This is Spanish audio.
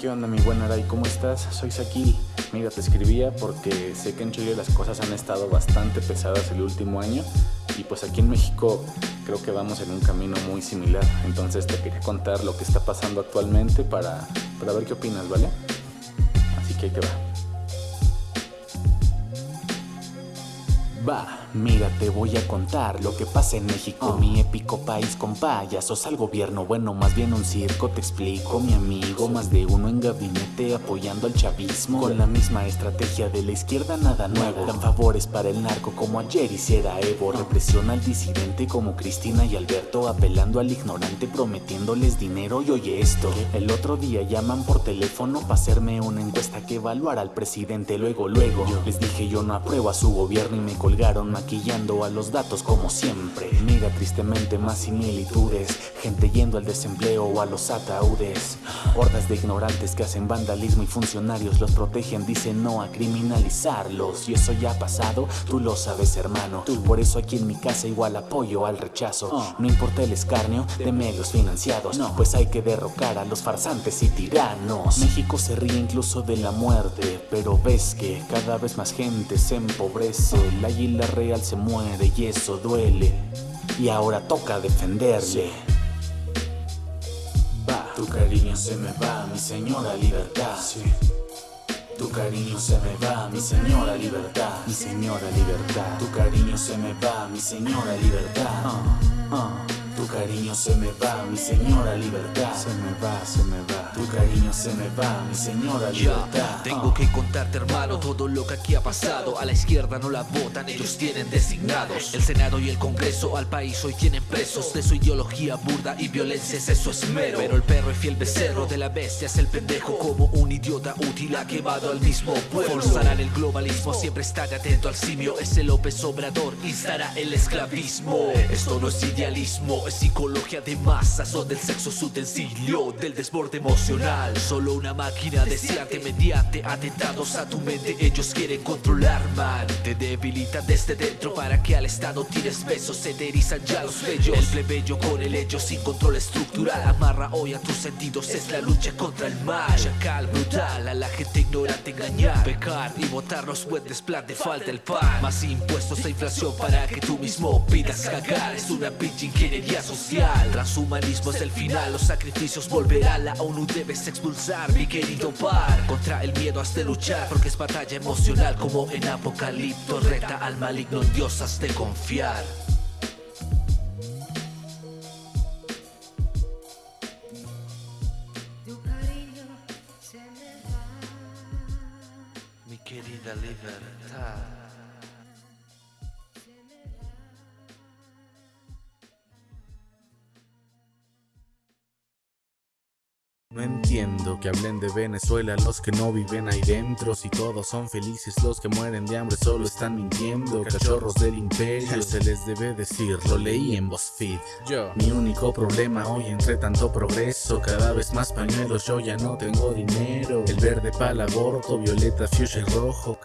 ¿Qué onda mi buen Aray? ¿Cómo estás? Soy Sakil. Mira, te escribía porque sé que en Chile las cosas han estado bastante pesadas el último año y pues aquí en México creo que vamos en un camino muy similar. Entonces te quería contar lo que está pasando actualmente para, para ver qué opinas, ¿vale? Así que ahí te va. Va, mira, te voy a contar lo que pasa en México, mi épico país con payasos al gobierno, bueno, más bien un circo, te explico, mi amigo, más de uno en gabinete apoyando al chavismo, con la misma estrategia de la izquierda, nada nuevo, dan favores para el narco como ayer hiciera Evo, represión al disidente como Cristina y Alberto, apelando al ignorante, prometiéndoles dinero. Y oye esto, el otro día llaman por teléfono para hacerme una encuesta que evaluara al presidente, luego, luego, les dije yo no apruebo a su gobierno y me colgaron maquillando a los datos como siempre. Mira tristemente más similitudes, gente yendo al desempleo o a los ataúdes. Hordas de ignorantes que hacen vandalismo y funcionarios los protegen, dicen no a criminalizarlos. Y eso ya ha pasado, tú lo sabes hermano. Por eso aquí en mi casa igual apoyo al rechazo. No importa el escarnio de medios financiados, pues hay que derrocar a los farsantes y tiranos. México se ríe incluso de la muerte, pero ves que cada vez más gente se empobrece. La la real se muere y eso duele. Y ahora toca defenderse. Tu cariño se me va, mi señora libertad. Tu cariño se me va, mi señora libertad. Mi señora libertad. Tu cariño se me va, mi señora libertad. Uh, uh. Cariño se me va, mi señora libertad. Se me va, se me va. Tu cariño se me va, mi señora libertad. tengo que contarte, hermano, todo lo que aquí ha pasado. A la izquierda no la votan, ellos tienen designados. El Senado y el Congreso al país hoy tienen presos. De su ideología burda y violencia es eso esmero. Pero el perro y fiel becerro de la bestia es el pendejo. Como un idiota útil ha quemado al mismo pueblo. Forzarán el globalismo, siempre estaré atento al simio. Ese López Obrador instará el esclavismo. Esto no es idealismo, psicología de masas o del sexo su utensilio del desborde emocional. Solo una máquina deseante mediante atentados a tu mente. Ellos quieren controlar man. Te debilitan desde dentro para que al estado tires besos Se te ya los bellos El plebeyo con el hecho sin control estructural Amarra hoy a tus sentidos es la lucha contra el mal. Chacal brutal a la gente ignorante engañar Pecar y botar los puentes plan te falta el pan. Más impuestos e inflación para que tú mismo pidas cagar. Es una pinche ingeniería social Transhumanismo es el final, los sacrificios volverán. La ONU debes expulsar, mi querido par. Contra el miedo has de luchar porque es batalla emocional Como en Apocalipto. Reta al maligno en Dios has de confiar. Mi querida libertad entiendo que hablen de Venezuela los que no viven ahí dentro Si todos son felices los que mueren de hambre solo están mintiendo Cachorros del imperio se les debe decir, lo leí en BuzzFeed. Yo, mi único problema hoy entre tanto progreso Cada vez más pañuelos, yo ya no tengo dinero. El verde para el aborto, violeta, fuchsia y rojo